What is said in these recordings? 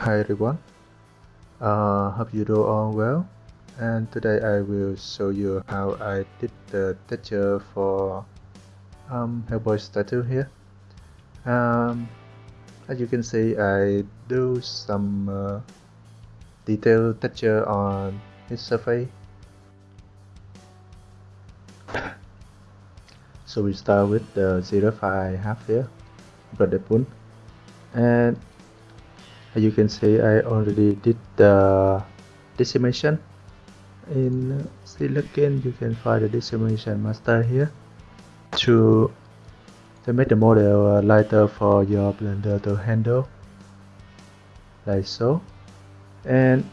Hi everyone, uh, hope you do all well and today I will show you how I did the texture for um, Hellboy statue here. Um, as you can see I do some uh, detailed texture on his surface. so we start with the ZRef I have here, Brother Poon and you can see I already did the decimation. In silicon you can find the decimation master here. To to make the model lighter for your blender to handle. Like so. And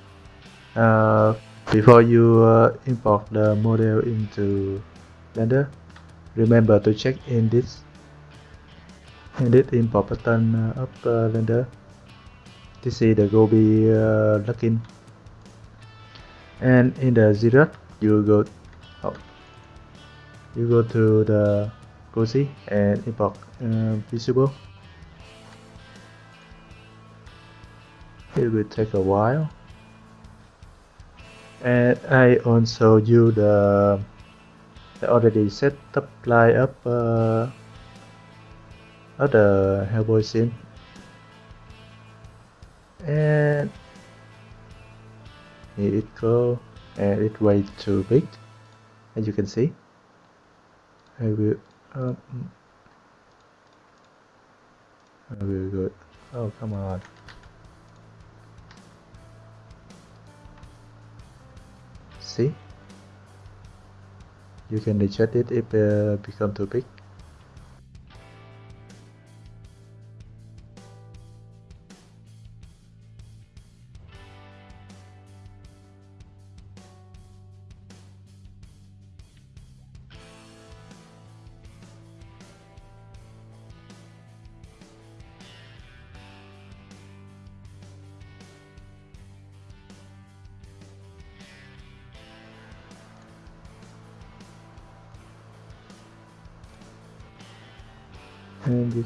uh, before you uh, import the model into blender remember to check in this this import button uh, of uh, blender to see the GoB uh, login and in the zero you go oh, you go to the GoZ and import uh, visible. It will take a while. And I also use the, the already set up line up uh, of the Hellboy scene and it go and it way too big as you can see I will um, I will go oh come on. See? You can adjust it if uh, become too big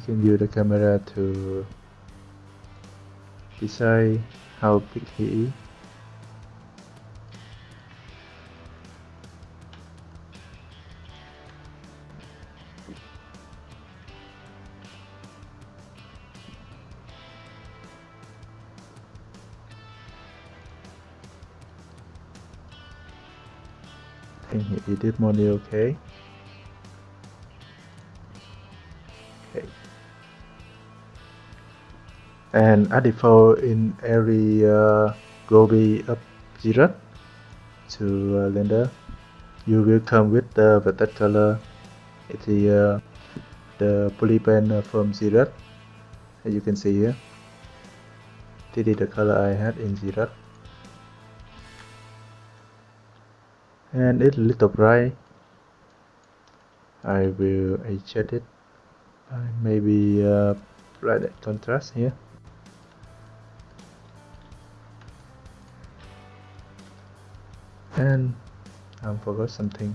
can use the camera to decide how big he is I think he did money okay Okay. And at default in every uh, GoB up zero to uh, Blender, you will come with the vertex color. It's the, uh, the polypaint from zero, as you can see here. This is the color I had in zero. And it's a little bright. I will adjust it maybe uh, contrast here and I forgot something.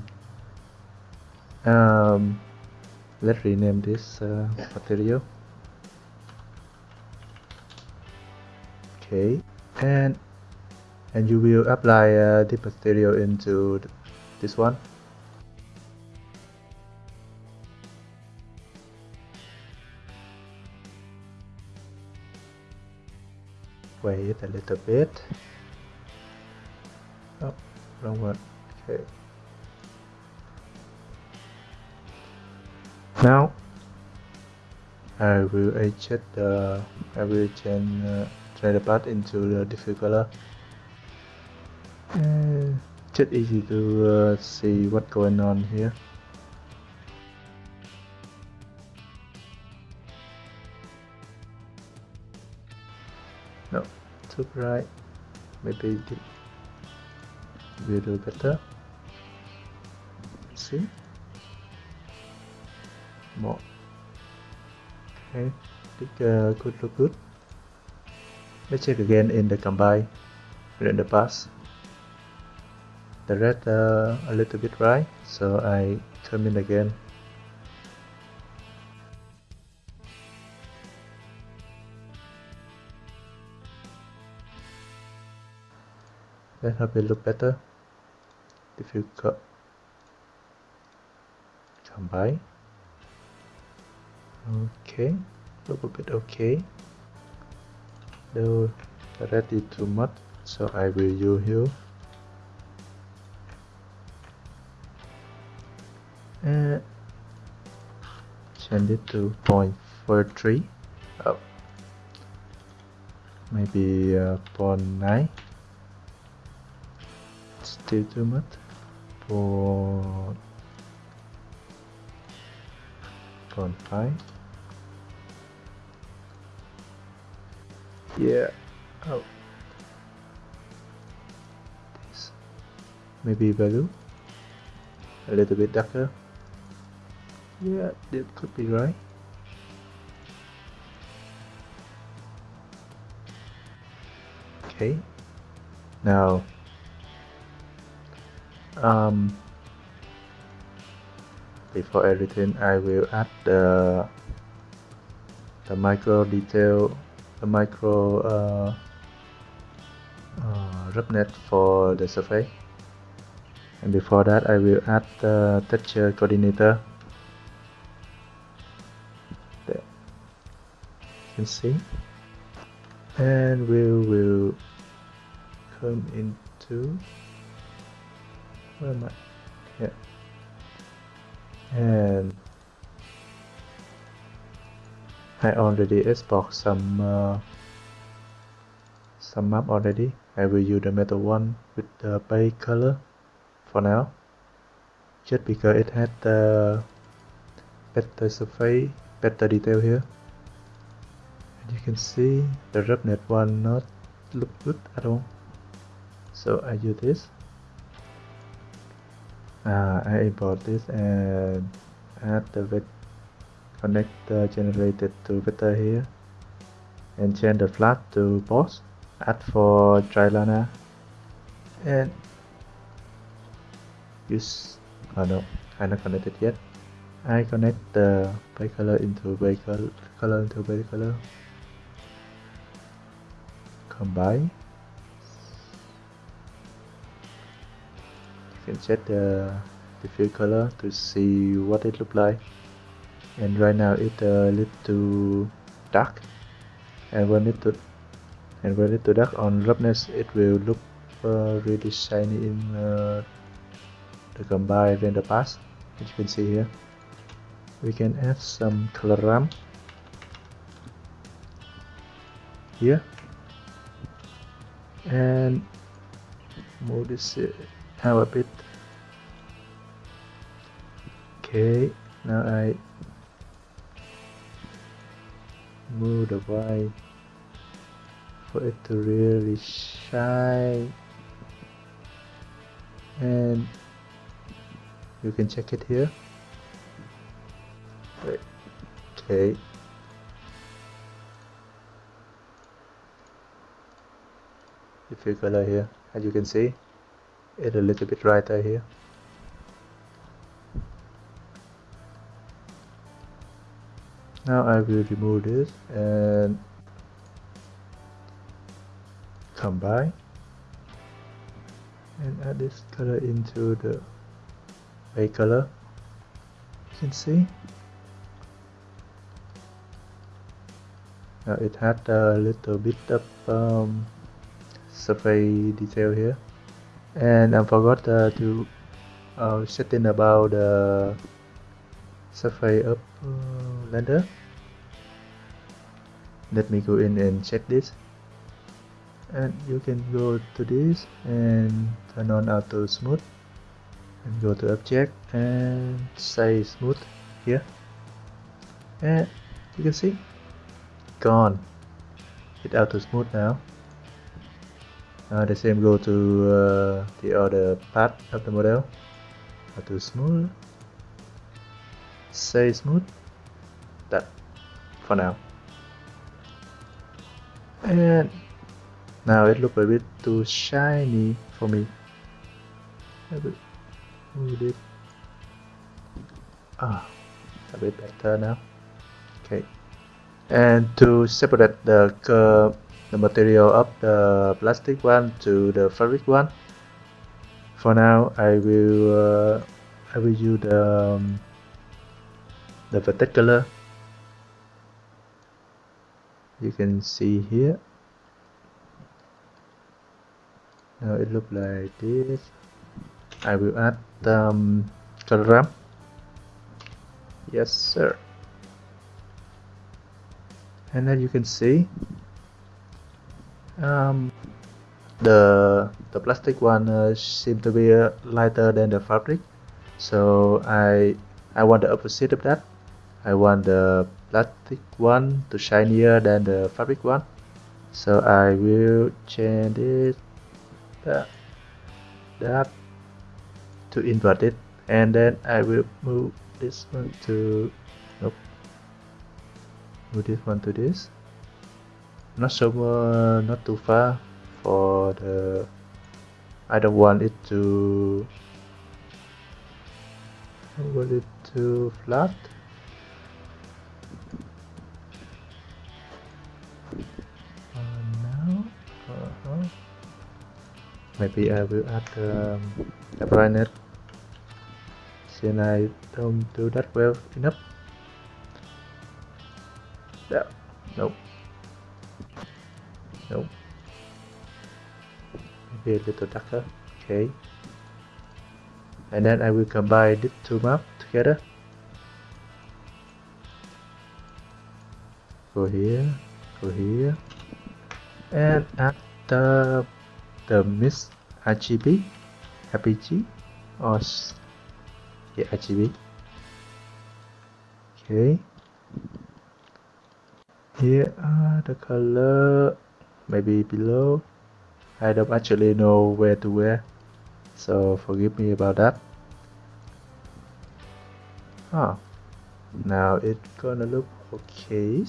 Um, let's rename this uh, material okay. And and you will apply uh, the material into this one. Wait a little bit okay. Now I will adjust the I will change uh, the path into the different color. And just easy to uh, see what's going on here. No too bright maybe will do better see. More. Okay think uh, good look good. Let's check again in the combine. In the pass the red uh, a little bit bright so I turn in again. Let help it look better. If you co combine. Okay, a bit okay. The red is too much, so I will use here. And change it to 0.43. Oh, maybe uh, 0.9 still too much for 0.5 yeah. Oh. This. Maybe value a little bit darker? Yeah that could be right. Okay. Now um, before everything I will add the the micro detail the micro uh, uh, for the surface and before that I will add the texture coordinator. There. You can see. And we will come into where am I? Yeah. And I already export some uh, some map already. I will use the metal one with the base color for now. Just because it had the better surface, better detail here. And you can see the roughness one not look good at all. So I use this uh, I import this and add the connector generated to vector here. And change the flat to boss add for Trilana and use oh no I'm not connected yet. I connect the base color into base color, color into base color. Combine can set the diffuse color to see what it look like. And right now it's a little too dark. And when it to and when it too dark on roughness it will look uh, really shiny in uh, the combine render pass as you can see here. We can add some color ramp here. And move this have a bit. Okay now I move the white for it to really shine. And you can check it here. Okay. If you color here as you can see it a little bit brighter here. Now I will remove this and combine and add this color into the white color. You can see. Now it had a little bit of um, surface detail here and I forgot uh, to uh, setting about the surface of uh, render let me go in and check this. And you can go to this and turn on auto smooth. And go to object and say smooth here. And you can see gone. It auto smooth now uh, the same go to uh, the other part of the model. How to smooth. Say smooth. That for now. And now it looks a bit too shiny for me. Move it ah a bit better now. Okay. And to separate the curve the material of the plastic one to the fabric one. For now I will uh, I will use the um, the color you can see here. Now it look like this. I will add um, color ramp yes sir. And then you can see um, the the plastic one uh, seem to be uh, lighter than the fabric. So I I want the opposite of that. I want the plastic one to shinier than the fabric one. So I will change it that, that to invert it. And then I will move this one to nope. Move this one to this not so uh, not too far for the I don't want it to want it too flat uh, now uh -huh. maybe I will add um, a brightness since I don't do that well enough. Yeah nope nope. Maybe a little darker. Okay. And then I will combine these two maps together. Go here go here. And the the mix RGB RPG or yeah RGB okay. Here are the color maybe below. I don't actually know where to wear so forgive me about that. Ah now it's gonna look okay.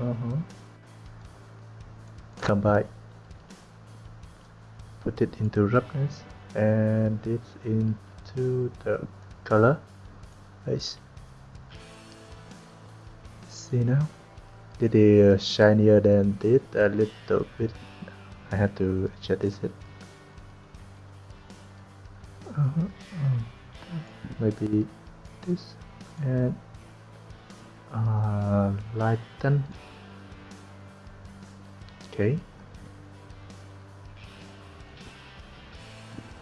Uh-huh. Come combine put it into roughness and it into the color. Nice. See now it is shinier than this a little bit. I have to adjust this it uh -huh. maybe this and uh, lighten okay.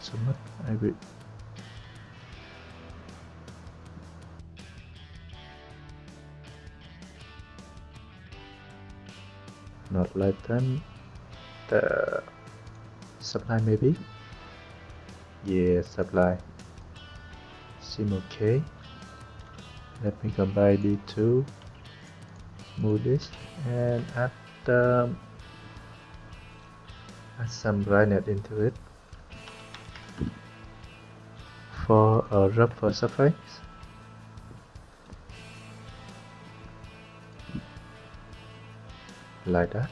So much. I will not lighten the supply maybe? Yeah supply. Seem okay. Let me combine the two. Move this. And add um, add some brightness into it. For a rougher surface like that.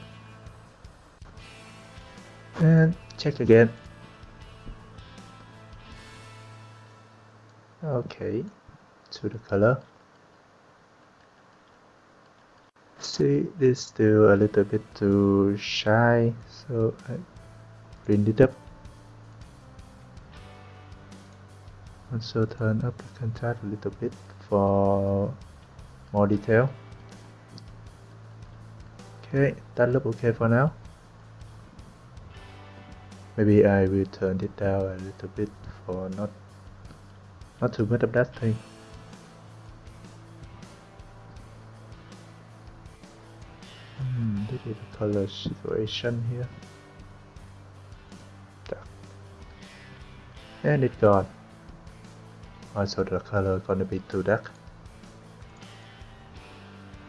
And check again. Okay to the color. See this still a little bit too shy so I bring it up. Also turn up the contrast a little bit for more detail okay that look okay for now. Maybe I will turn it down a little bit for not not too much of that thing. Hmm, this is the color situation here. And it gone. Also the color gonna be too dark.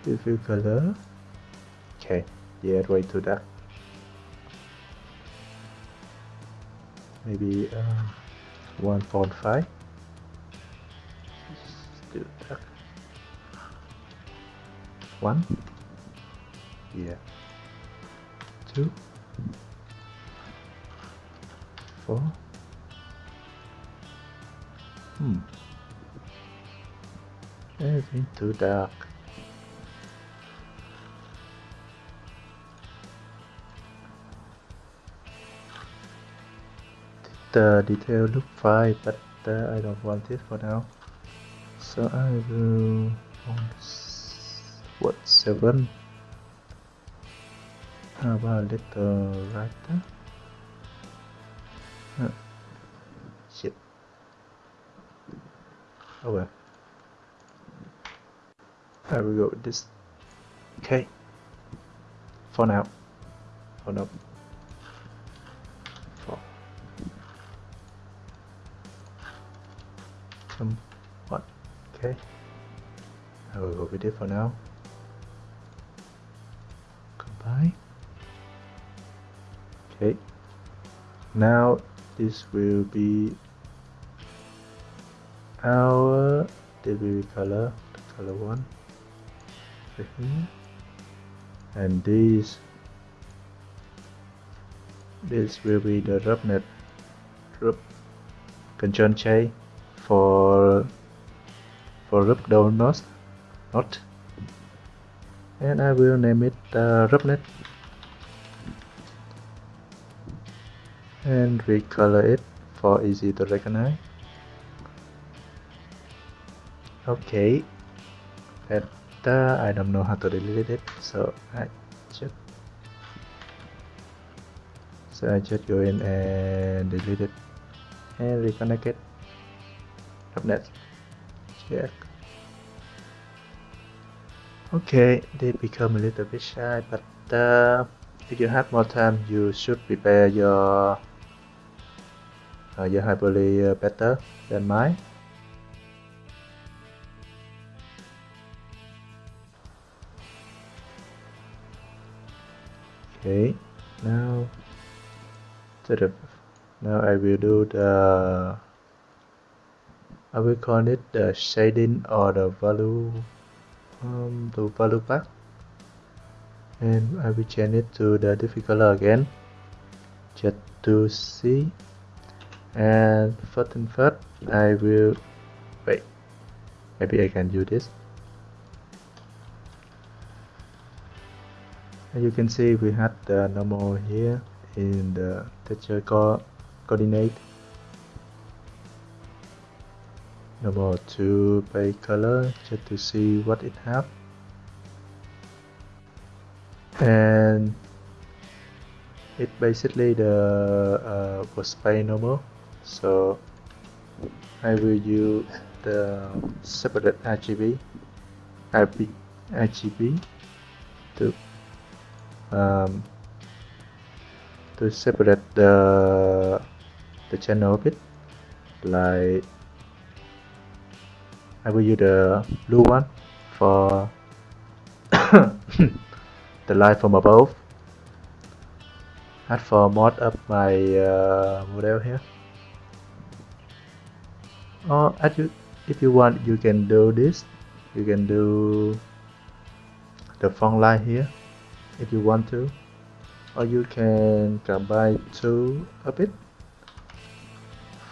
Diffuse color okay. Yeah way too dark. Maybe um, 1.5 still dark one. Yeah. Two. Four. Hmm. Everything too dark the detail look fine but uh, I don't want it for now. So I will what 7 how about little writer? Huh. shit. Oh well. I will go with this. Okay. For now. Hold up some what? Okay. I will go with it for now. Goodbye. Okay. Now this will be our DBB color the color one. Here and this this will be the roughness rub control J for for rub down not. And I will name it uh, roughness and recolor it for easy to recognize. Okay. That uh, I don't know how to delete it so I just so I just go in and delete it. And reconnect it .NET check. Okay they become a little bit shy but uh, if you have more time you should prepare your uh, your Hyperly uh, better than mine. Okay now to the now I will do the I will call it the shading or the value um, the value path and I will change it to the different color again? Just to see. And first and first I will wait maybe I can do this. As you can see we had the normal here in the texture co coordinate normal to pay color just to see what it have. And it basically the uh, was pay normal so I will use the separate RGB RGB to um, to separate the the channel a bit like I will use the blue one for the light from above. Add for mod up my uh, model here. Or as you if you want you can do this. You can do the front line here if you want to. Or you can combine two a bit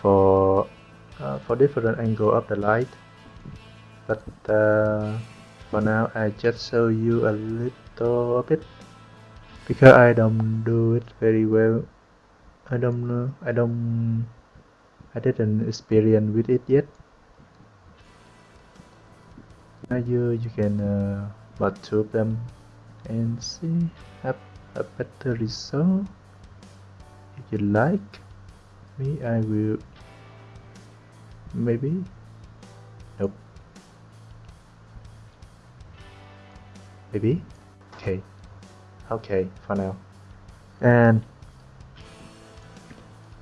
for uh, for different angle of the light but uh, for now I just show you a little bit because I don't do it very well. I don't know. I don't I didn't experience with it yet. Now you you can uh, but two of them and see have a better result. If you like me I will. Maybe maybe okay. Okay for now. And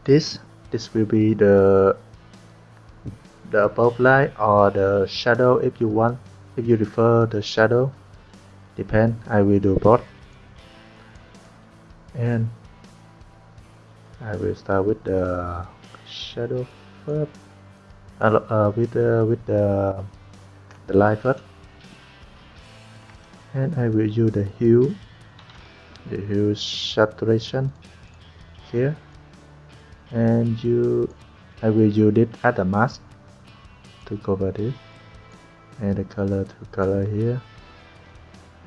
this this will be the the above light or the shadow if you want if you prefer the shadow. Depend I will do both. And I will start with the shadow first. Uh, uh, with the with the the light first and I will use the hue the hue saturation here. And you I will use it as a mask to cover this. And the color to color here.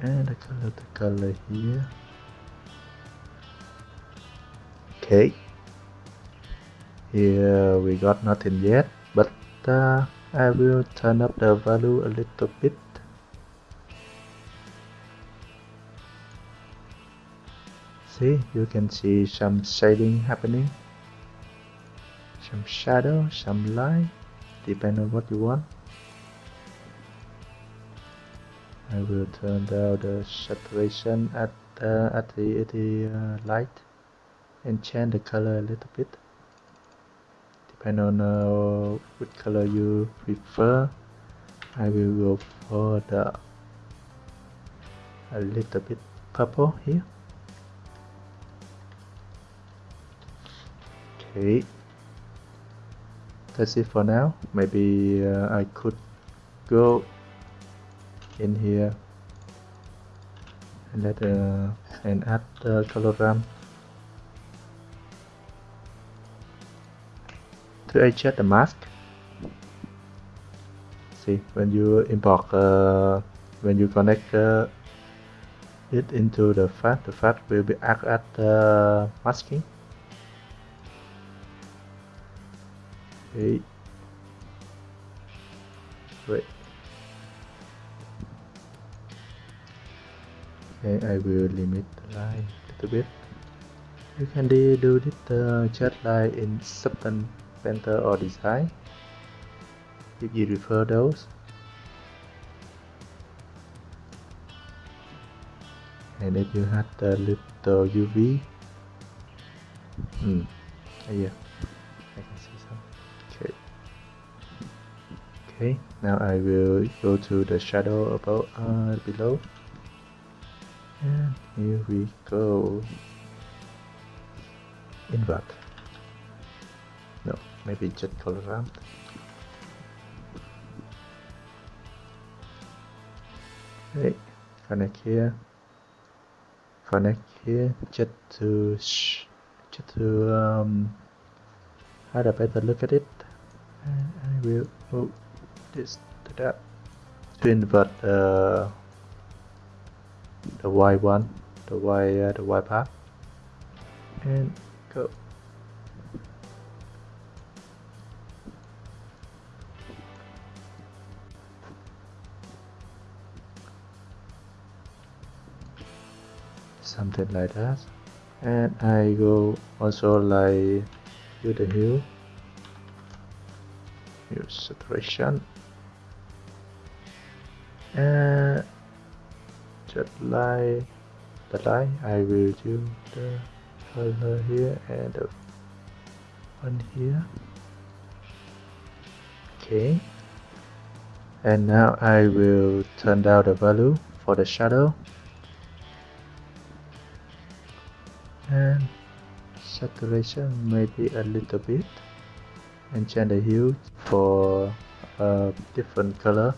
And the color to color here. Okay. Here we got nothing yet but uh, I will turn up the value a little bit see you can see some shading happening. Some shadow some light depend on what you want. I will turn down the saturation at uh, at the, at the uh, light and change the color a little bit. Depend on uh, which color you prefer I will go for the a little bit purple here okay. That's it for now. Maybe uh, I could go in here and let uh, and add the color ramp to adjust the mask. See when you import uh, when you connect uh, it into the FAT the FAT will be act at uh, masking okay wait. Okay I will limit the line a little bit. You can do this uh, just like in Substance Painter or Design. If you refer those. And if you had the little UV hmm yeah okay now I will go to the shadow above uh, below. And here we go. Invert. No maybe just color ramp. Okay connect here. Connect here just to just to um, have a better look at it. And I will move this to that. To invert uh, the y one the y uh, the y path. And go. Something like that. And I go also like do the hue use saturation and just like the line I will do the color here and the one here. Okay. And now I will turn down the value for the shadow. And saturation maybe a little bit. And change the hue for a different color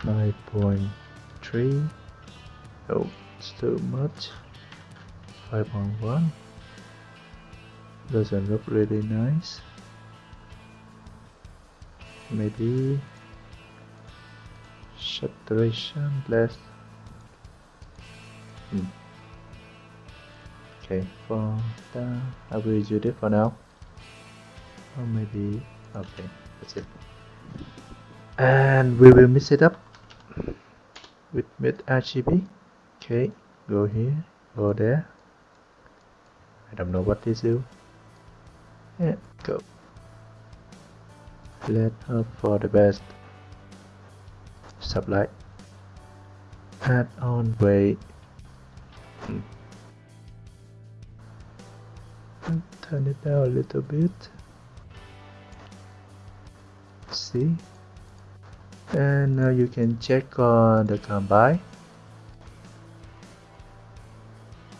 5.3 oh it's too much. 5.1 doesn't look really nice. Maybe saturation less hmm. okay for that I will use it for now. Or maybe okay that's it. And we will mix it up with with RGB okay go here go there. I don't know what this do. And go. Let hope for the best. Sublight add on weight hmm. turn it down a little bit. See and now you can check on the combine.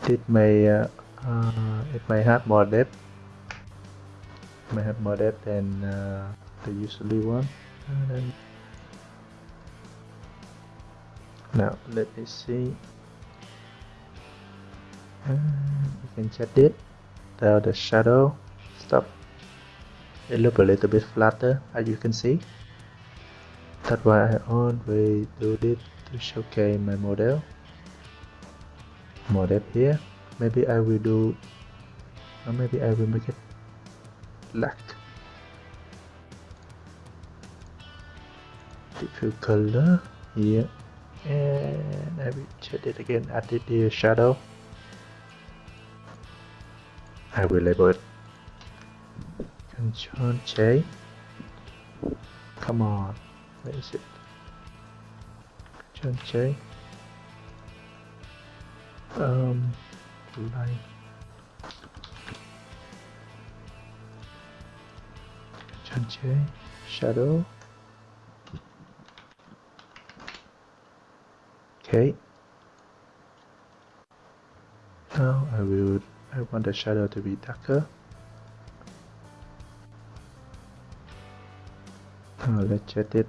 It may uh, uh, it may have more depth. It may have more depth than uh, the usually one. Now let me see. You can check it. Down the shadow stop. It look a little bit flatter as you can see that's why I always do this to showcase my model. Model here. Maybe I will do or maybe I will make it black. Diffuse color. Here and I will check it again add the shadow. I will label it. Control J. Come on where is it? Control J um line control J shadow? Okay now I will I want the shadow to be darker. Now let's set it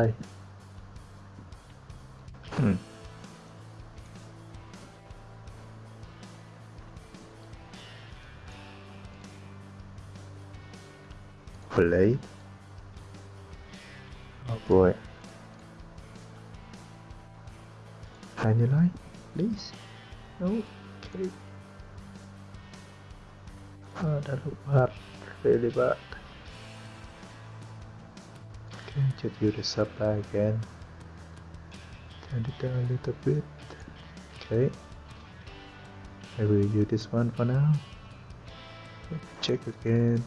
it just use the supply again. Turn it down a little bit. Okay. I will use this one for now. Check again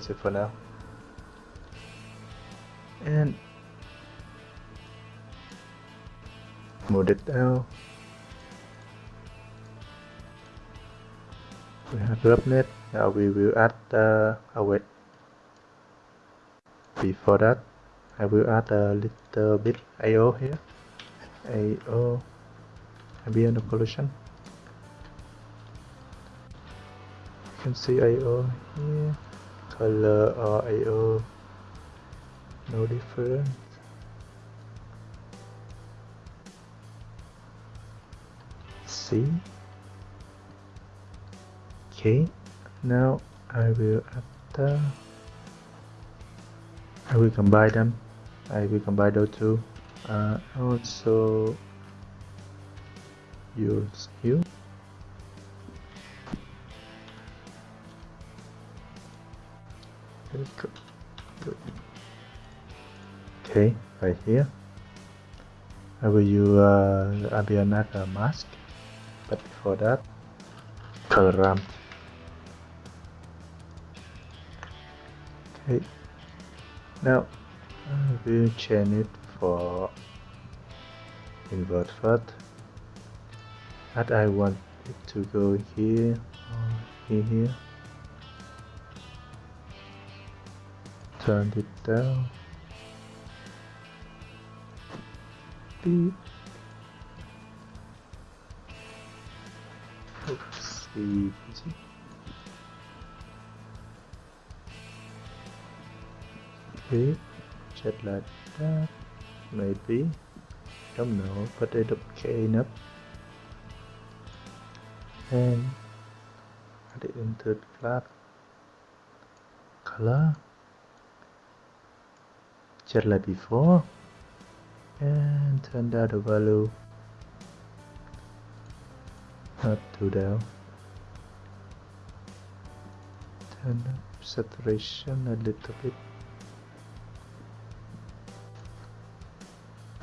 that's it for now. And move it down. We have net. Now we will add uh, a wait. Before that, I will add a little bit AO here. AO ambient occlusion. You can see AO here. Color or AO, no difference. See? Okay, now I will add the I will combine them. I will combine those two. Uh, also use you okay right here. I will use uh, ambient mask but before that ramp okay now I will change it for invert first and I want it to go here or here turn it down. Beep. Oops easy. Okay just like that maybe. Don't know. But it okay enough and add it into the flat color just like before and turn down the value not too down turn up saturation a little bit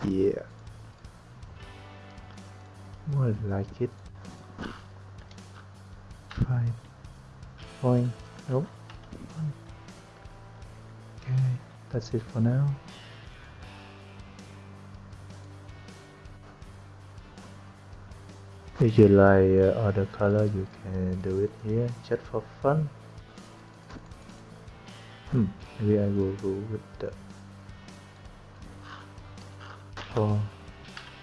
Yeah. More like it. Five point. Nope. That's it for now. If you like uh, other color, you can do it here just for fun. Hmm, maybe I will go with the four,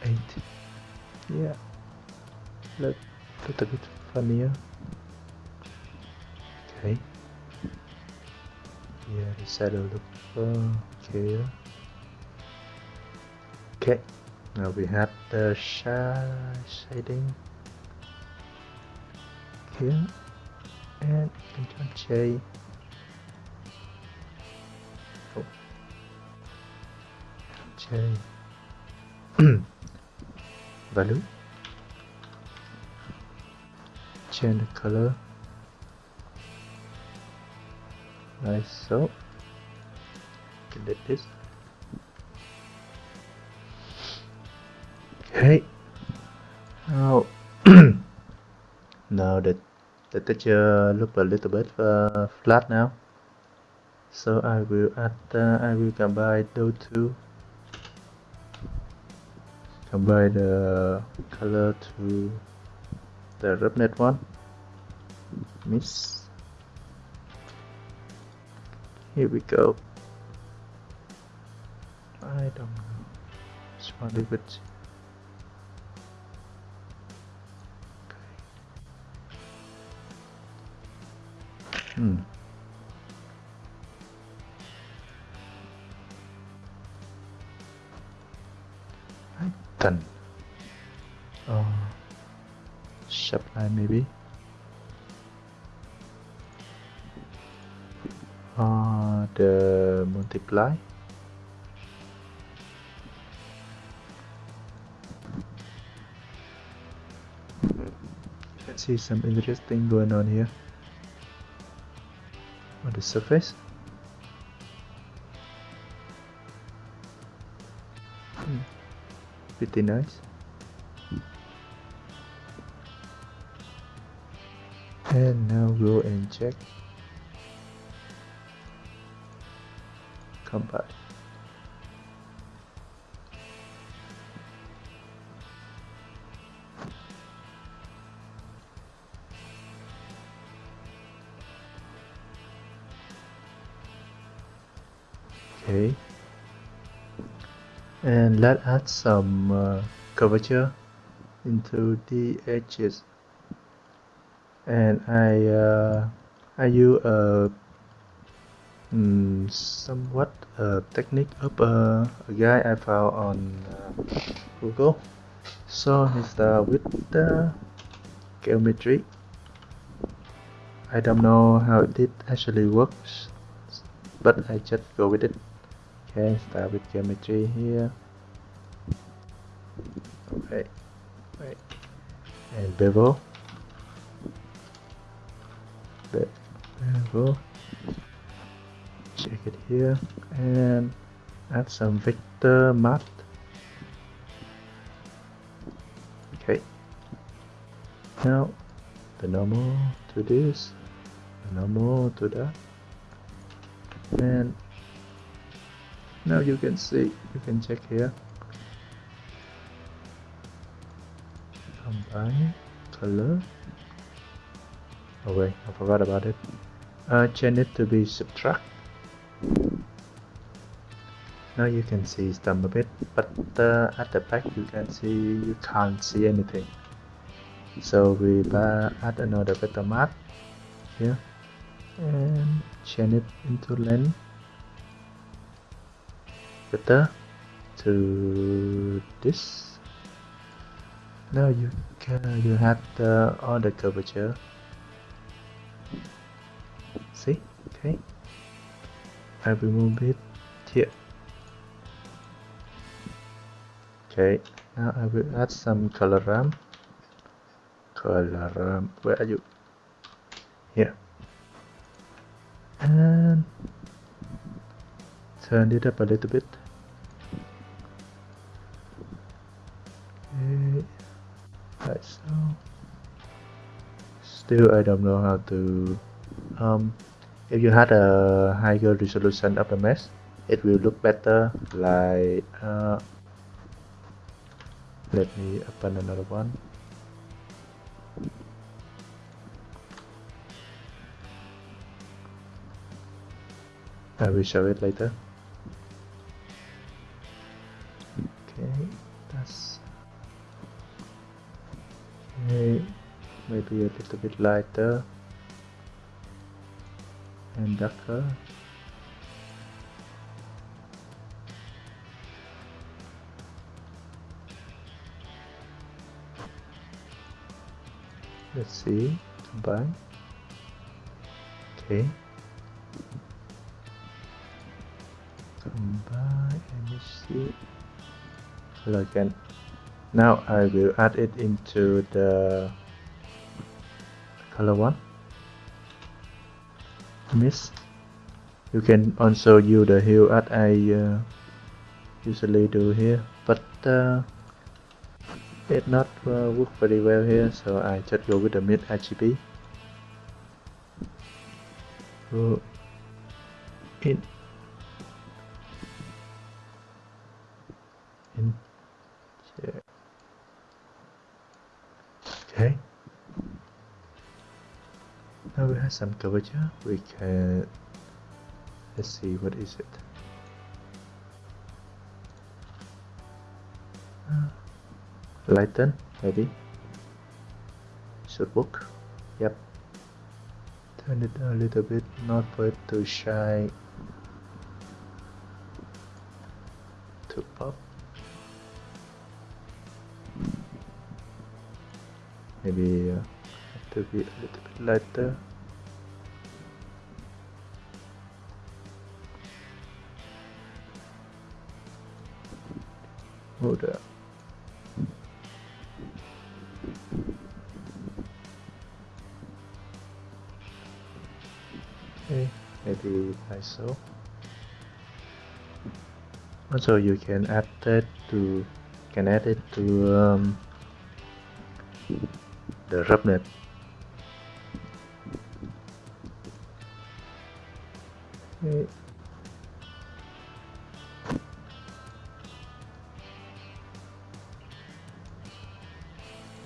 eight. Yeah, Let, look, a bit funnier. Okay. Yeah, the shadow look okay. Okay. Now we have the shading here and Control J. Oh. J. Value. Change the color like so. Delete this. Okay. Now, now that the texture look a little bit uh, flat now. So I will add, uh, I will combine those two. Combine the color to the roughness one. miss Here we go. I don't know. Just want to it. Hmm. Done. Uh, sharp line maybe. Uh, the multiply. See some interesting going on here on the surface. Hmm. Pretty nice. And now go and check. Come let's add some uh, curvature into the edges. And I uh, I use a um, somewhat a technique. Of uh, a guy I found on uh, Google. So it's uh, with the geometry. I don't know how it actually works but I just go with it. Okay start with geometry here okay right. And bevel bevel check it here. And add some vector math okay. Now the normal to this the normal to that. And now you can see you can check here combine color wait I forgot about it. Uh, change it to be subtract. Now you can see some a bit but uh, at the back you can see you can't see anything. So we add another vector math here. And change it into length. Better to this. Now you you have the the curvature see? Okay. I remove it here. Okay. Now I will add some color ramp color ramp where are you? Here. And turn it up a little bit still I don't know how to um, if you had a higher resolution of the mesh it will look better like uh, let me open another one. I will show it later maybe a little bit lighter. And darker let's see. Combine okay. Combine and see. Color again. Now I will add it into the color one. Miss you can also use the hue as I uh, usually do here but uh, it not uh, work very well here so I just go with the mix RGB go in now we have some curvature we can let's see what is it? Uh, lighten maybe? Should work? Yep. Turn it a little bit not for it to shine. To pop. Maybe to be a little bit lighter. Hold okay maybe like so also you can add that to can add it to um, the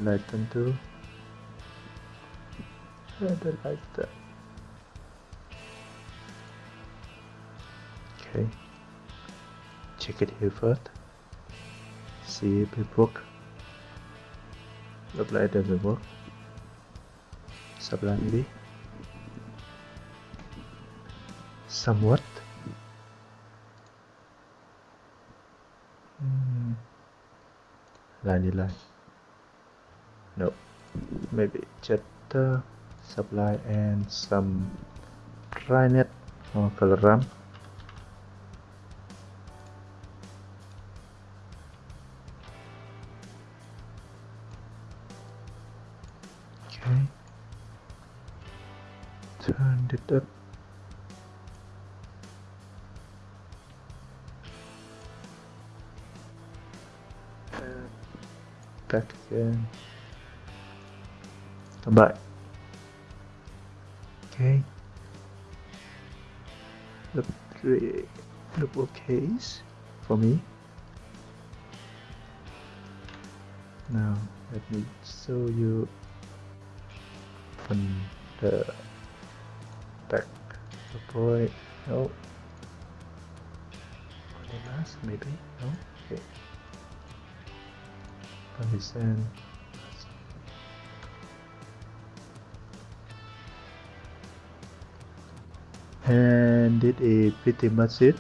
lighten too rather like that okay. Check it here first. See if it work. Look like it doesn't work. Sublime maybe somewhat. Mm. line line no. Maybe just supply and some dryness or color back again come back okay look three look okay for me. Now let me show you on the back the boy no. Only last maybe? No? Okay Pakistan and it is pretty much it.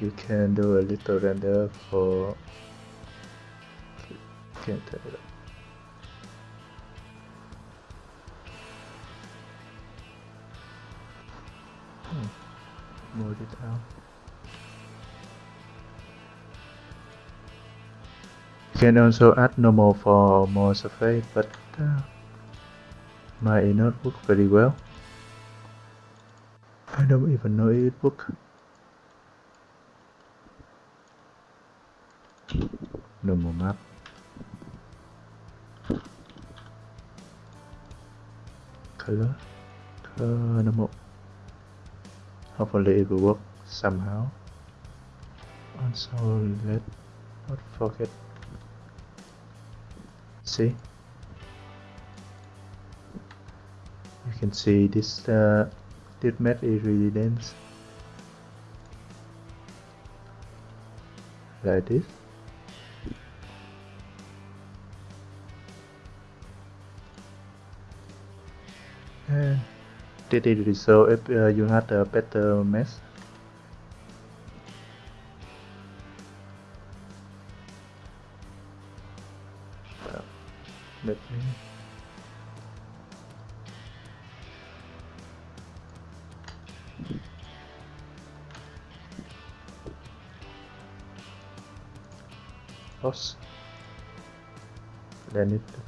You can do a little render for can't turn it up hmm. more detail can also add normal for more surface but uh, might not work very well I don't even know it work. No more map. Color. Color no more. Hopefully it will work somehow. Also let not forget. See? You can see this uh, this mat is really dense like this and Did it resolve if uh, you had a better mesh?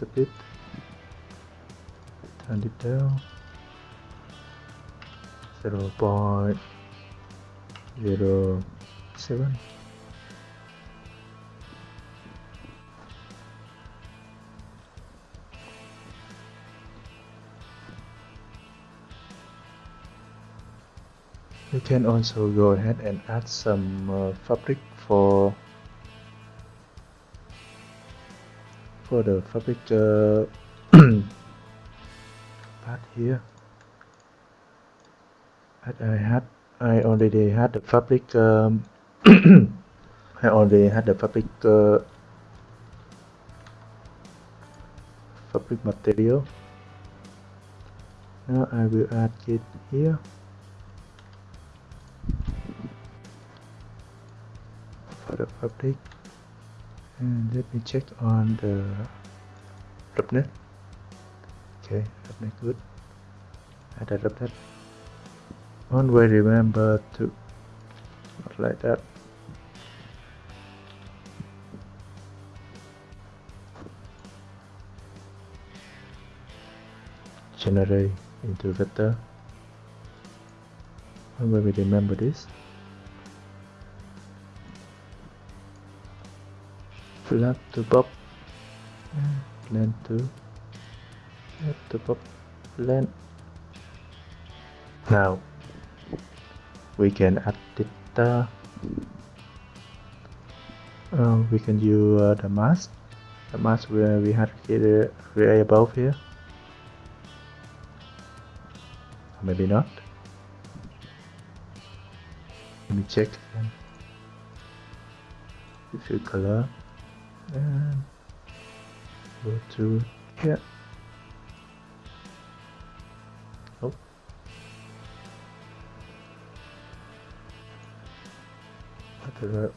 A bit. Turn it down. 0 0.07 you can also go ahead and add some uh, fabric for for the fabric uh, part here. But I had I already had the fabric um, I already had the fabric uh, fabric material. Now I will add it here. For the fabric and let me check on the roughness okay roughness good. Add a roughness always remember to not like that? Generate into vector. Always remember this flat to pop blend to pop blend now we can add it uh, uh, we can use uh, the mask. The mask where we had here create above here. Maybe not. Let me check again if you color and go to here. Oh.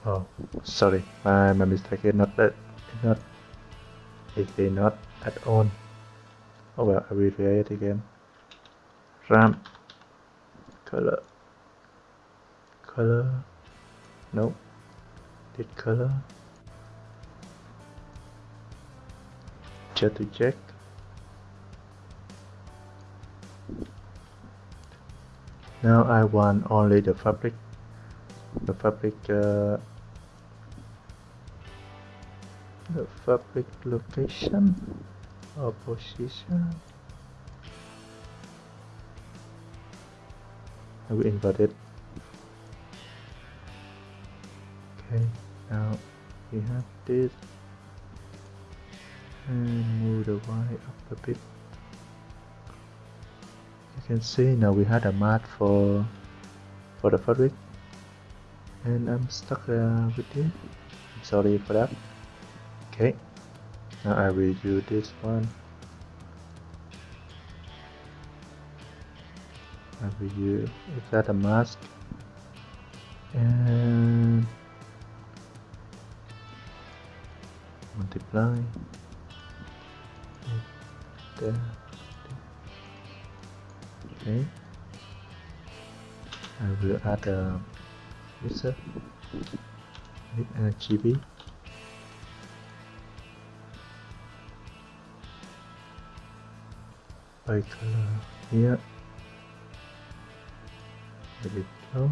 Oh sorry. My, my mistake is not that it's not it is not at all oh well I will create it again. RAM. Color. Color. No did color to check now I want only the fabric. The fabric uh, the fabric location or position. I will invert it. Okay now we have this and move the Y up a bit. You can see now we had a mat for for the fabric. And I'm stuck uh, with it I'm sorry for that. Okay. Now I will use this one. I will use is that a mask? And multiply there. Okay. I will add a wizard with RGB. By color here. It go.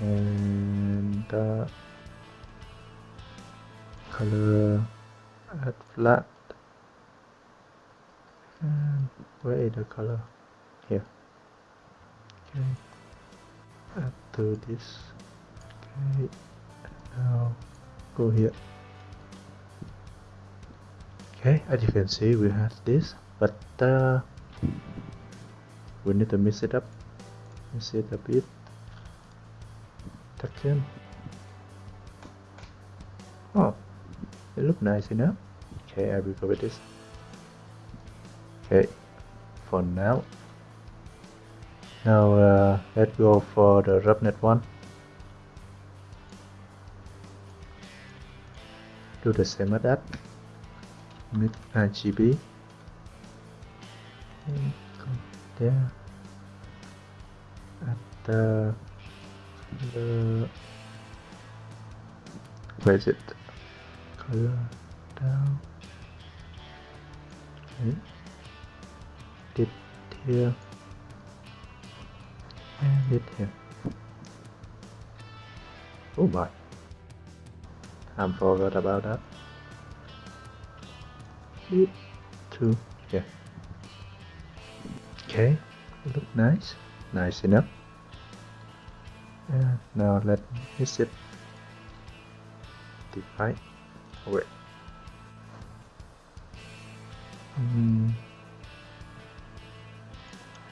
And uh, color add flat and where is the color? Here. Okay. Add to this. Okay. Now go here. Okay as you can see we have this but uh, we need to mix it up. Mix it a bit. Tuck in. Oh it look nice enough okay I will go with this. Okay for now. Now uh, let's go for the roughness one. Do the same as that. Mix RGB and go there. At the, the where is it? Color down. Okay. Here and it here oh my. I'm forgot about that. It two. Yeah. Okay. Look nice. Nice enough. And now let me mix it divide. Wait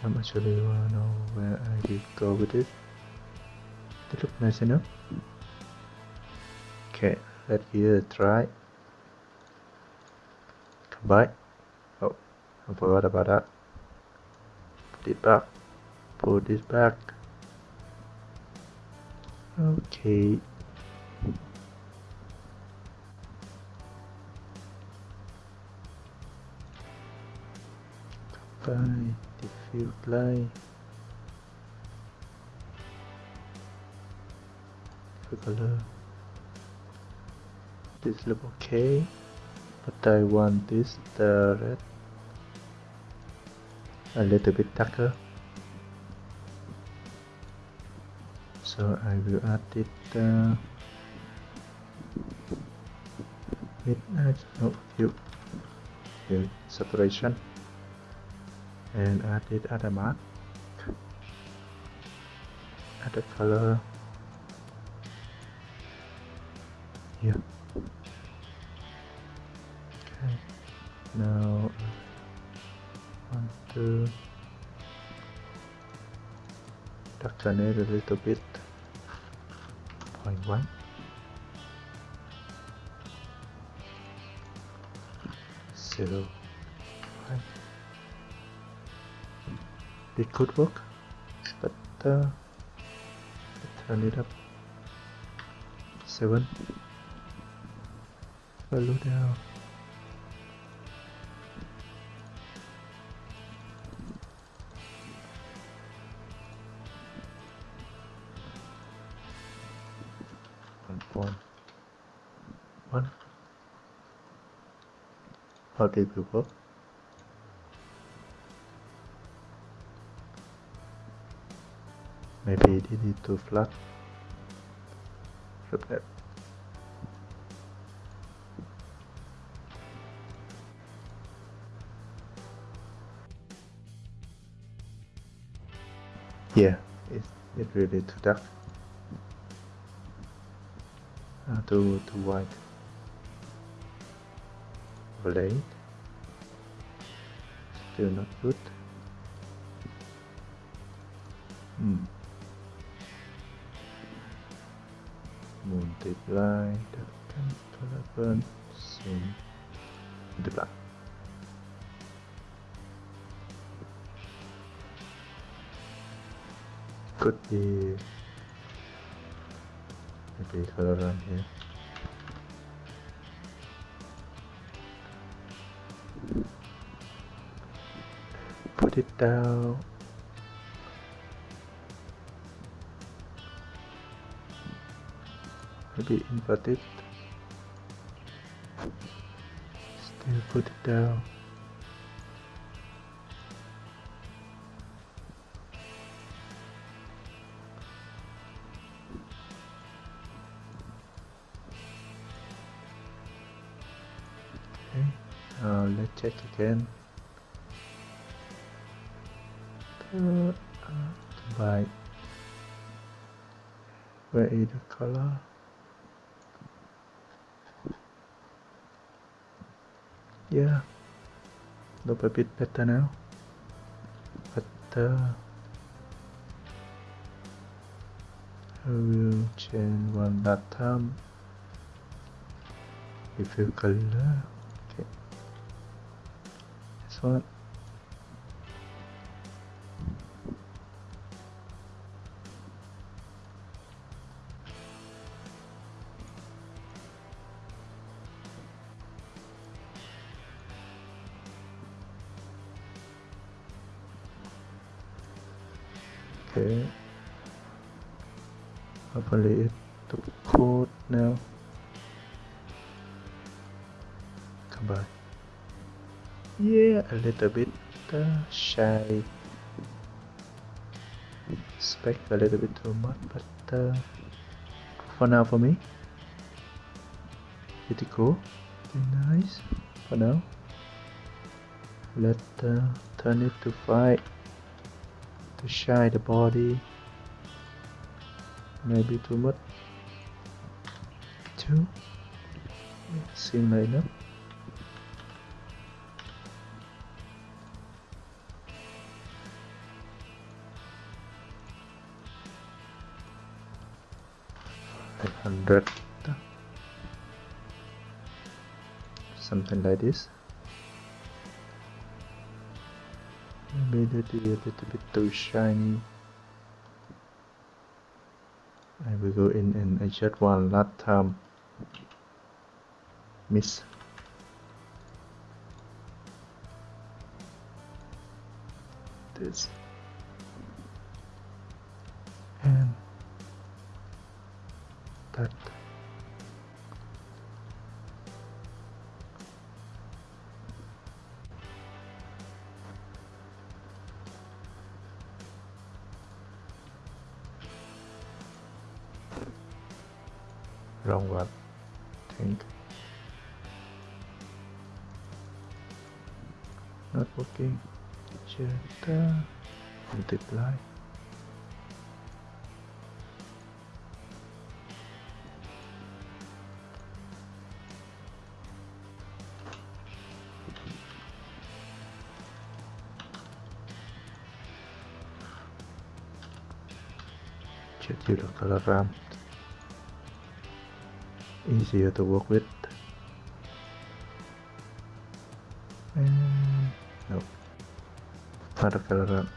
I'm actually wanna know where I will go with it? It look nice enough okay let's give it a try combine oh I forgot about that. Put it back. Put this back. Okay diffuse light. Diffuse color this look okay but I want this the red a little bit darker. So I will add it uh, uh, no view saturation and add it at a mark. Add the color. Here okay. Now one two. Darken it a little bit. Point one. Zero it could work but uh, turn it up. Seven. Value down. One point one. How did it work maybe it too flat flip that. Yeah it's it really too dark. Uh, too too white overlay still not good color burn zoom multiply could be. Maybe color around here. Put it down. Maybe invert it put it down. Okay now let's check again. Uh, uh, by where is the color yeah. Look a bit better now but uh, I will change one last time if you color okay this one it took code now. Come back yeah. A little bit uh, shy. Spec a little bit too much but uh, for now for me. Pretty cool. Pretty nice. For now. Let uh, turn it to fight. To shy the body maybe too much. Too seem like Eight hundred. Something like this. Maybe that is a little bit too shiny I will go in one last time um, miss. This. And that multiply use the color ramp easier to work with. And no. Not a color ramp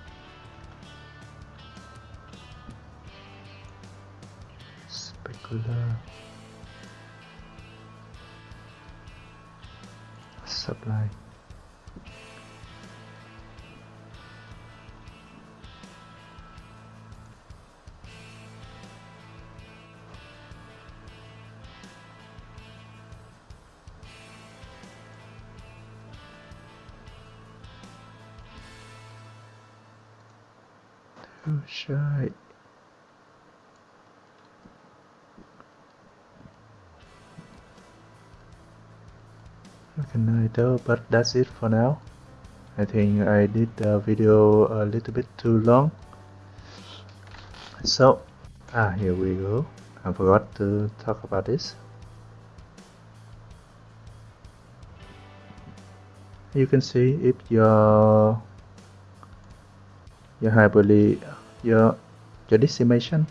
supply can I tell but that's it for now. I think I did the video a little bit too long. So ah here we go. I forgot to talk about this. You can see if your your hyperbole your your decimation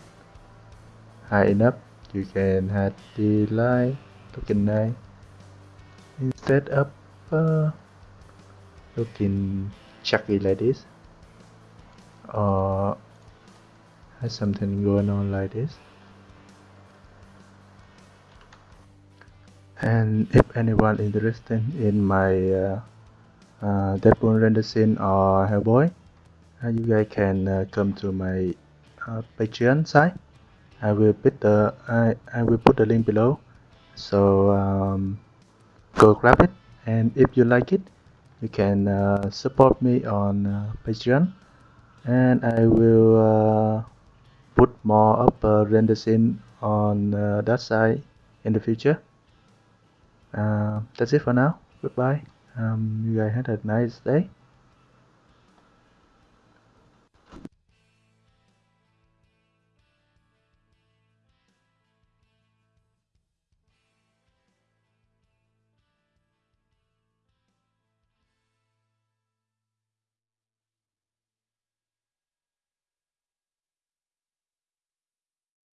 high enough you can have the line looking nice instead of uh, looking chunky like this or has something going on like this. And if anyone interested in my uh, uh, Deadpool render scene or Hellboy uh, you guys can uh, come to my uh, Patreon site. I will put the I, I will put the link below. So um, go grab it. And if you like it you can uh, support me on uh, Patreon. And I will uh, put more of uh, render scene on uh, that side in the future. Uh, that's it for now. Goodbye. Um, you guys have a nice day